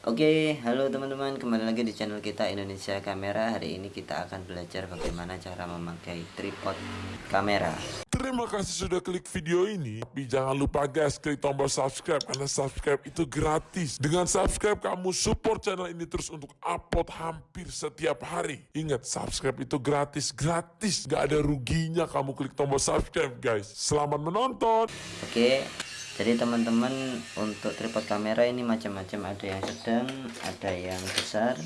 Oke, halo teman-teman, kembali lagi di channel kita Indonesia Kamera. Hari ini kita akan belajar bagaimana cara memakai tripod kamera. Terima kasih sudah klik video ini. Tapi jangan lupa guys, klik tombol subscribe karena subscribe itu gratis. Dengan subscribe kamu support channel ini terus untuk upload hampir setiap hari. Ingat, subscribe itu gratis, gratis. Gak ada ruginya kamu klik tombol subscribe guys. Selamat menonton. Oke, jadi teman-teman untuk tripod kamera ini macam-macam, ada yang sedang, ada yang besar.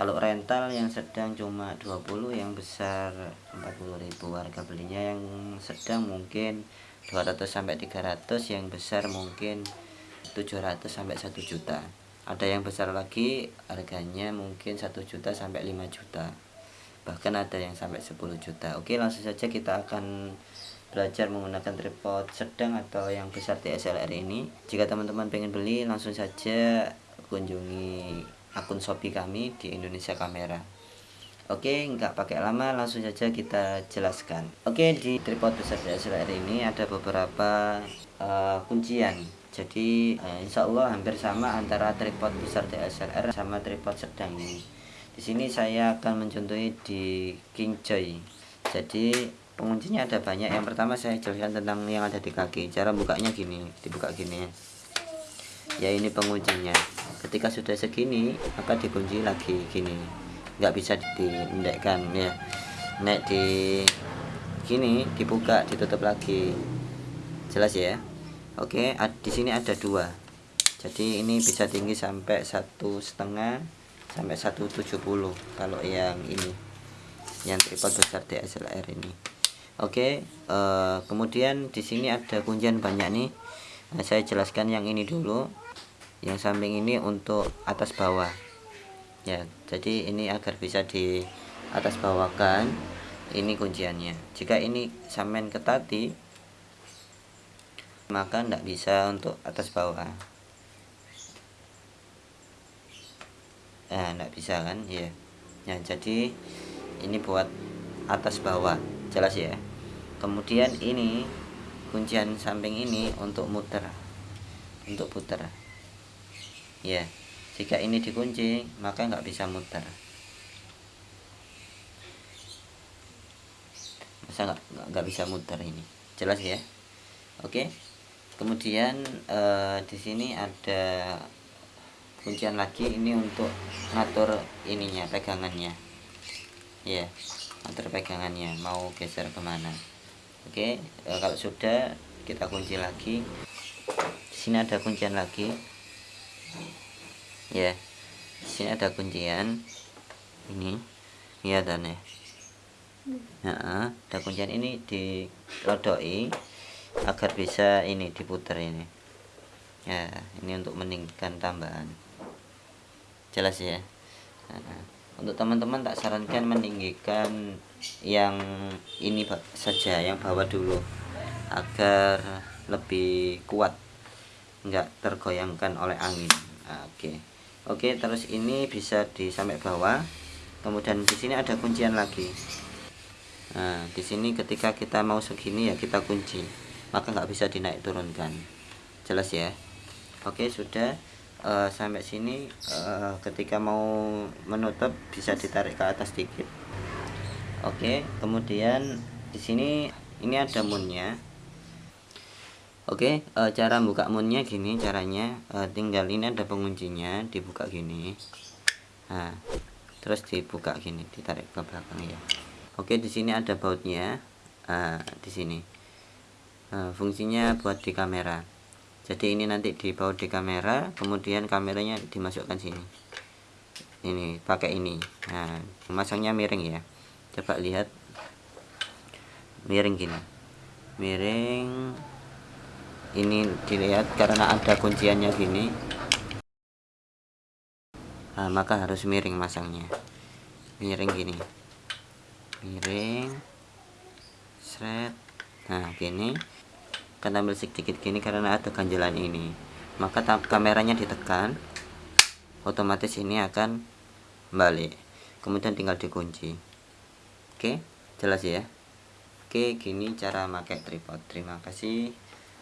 Kalau rental yang sedang cuma 20, yang besar 40.000 harga belinya. Yang sedang mungkin 200 sampai 300, yang besar mungkin 700 sampai 1 juta. Ada yang besar lagi harganya mungkin 1 juta sampai 5 juta. Bahkan ada yang sampai 10 juta. Oke, langsung saja kita akan belajar menggunakan tripod sedang atau yang besar DSLR ini. Jika teman-teman pengen beli langsung saja kunjungi akun Shopee kami di Indonesia Kamera. Oke nggak pakai lama langsung saja kita jelaskan. Oke di tripod besar DSLR ini ada beberapa uh, kuncian. Jadi uh, insya Allah hampir sama antara tripod besar DSLR sama tripod sedang ini. Di sini saya akan mencontohi di King Joy. Jadi penguncinya ada banyak. Yang pertama saya jelaskan tentang yang ada di kaki. Cara bukanya gini dibuka gini ya. Ini penguncinya. Ketika sudah segini maka dikunci lagi gini. Nggak bisa diendekkan ya. Nek di gini dibuka ditutup lagi. Jelas ya? Oke di sini ada dua. Jadi ini bisa tinggi sampai satu setengah sampai 170 kalau yang ini. Yang tripod besar DSLR ini Oke, uh, kemudian di sini ada kuncian banyak nih. Nah, saya jelaskan yang ini dulu. Yang samping ini untuk atas bawah. Ya, jadi ini agar bisa di atas bawahkan. Ini kunciannya. Jika ini sampean ketati, maka tidak bisa untuk atas bawah. Nah, tidak bisa kan? Ya. Nah, jadi ini buat atas bawah. Jelas ya? Kemudian ini kuncian samping ini untuk muter. Untuk putar ya jika ini dikunci maka nggak bisa muter. Masa nggak nggak bisa muter ini? Jelas ya? Oke. Kemudian eh, di sini ada kuncian lagi. Ini untuk ngatur ininya pegangannya. Ya ngatur pegangannya. Mau geser ke mana Oke e, kalau sudah kita kunci lagi. Di sini ada kuncian lagi. Ya di sini ada kuncian. Ini dan ya nah, ada kuncian ini dirodoi agar bisa ini diputar ini. Ya ini untuk meningkatkan tambahan. Jelas ya? Nah, untuk teman-teman tak sarankan meninggikan yang ini saja yang bawah dulu agar lebih kuat enggak tergoyangkan oleh angin. Nah, oke. Oke terus ini bisa di sampai bawah. Kemudian di sini ada kuncian lagi. Nah di sini ketika kita mau segini ya kita kunci maka nggak bisa dinaik turunkan. Jelas ya? Oke sudah uh, sampai sini uh, ketika mau menutup bisa ditarik ke atas sedikit. Oke okay, kemudian di sini ini ada moonnya. Oke okay, uh, cara buka moonnya gini caranya. Uh, tinggal ini ada penguncinya dibuka gini. Nah terus dibuka gini ditarik ke belakang ya. Oke okay, di sini ada bautnya. Uh, di sini. Uh, fungsinya buat di kamera jadi ini nanti dibawa di kamera kemudian kameranya dimasukkan sini. Ini pakai ini. Nah masangnya miring ya. Coba lihat. Miring gini. Miring. Ini dilihat karena ada kunciannya gini. Nah, maka harus miring masangnya. Miring gini. Miring. Seret. Nah gini akan ambil sedikit gini karena ada ganjalan ini. Maka kameranya ditekan otomatis ini akan balik. Kemudian tinggal dikunci. Oke jelas ya? Oke gini cara pakai tripod. Terima kasih.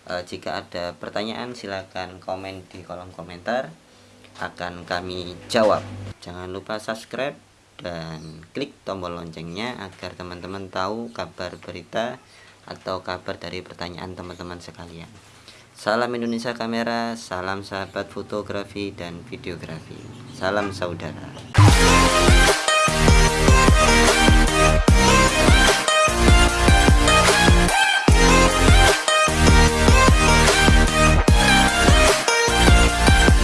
E, jika ada pertanyaan silahkan komen di kolom komentar. Akan kami jawab. Jangan lupa subscribe dan klik tombol loncengnya agar teman-teman tahu kabar berita atau kabar dari pertanyaan teman-teman sekalian. Salam Indonesia Kamera, salam sahabat fotografi dan videografi. Salam saudara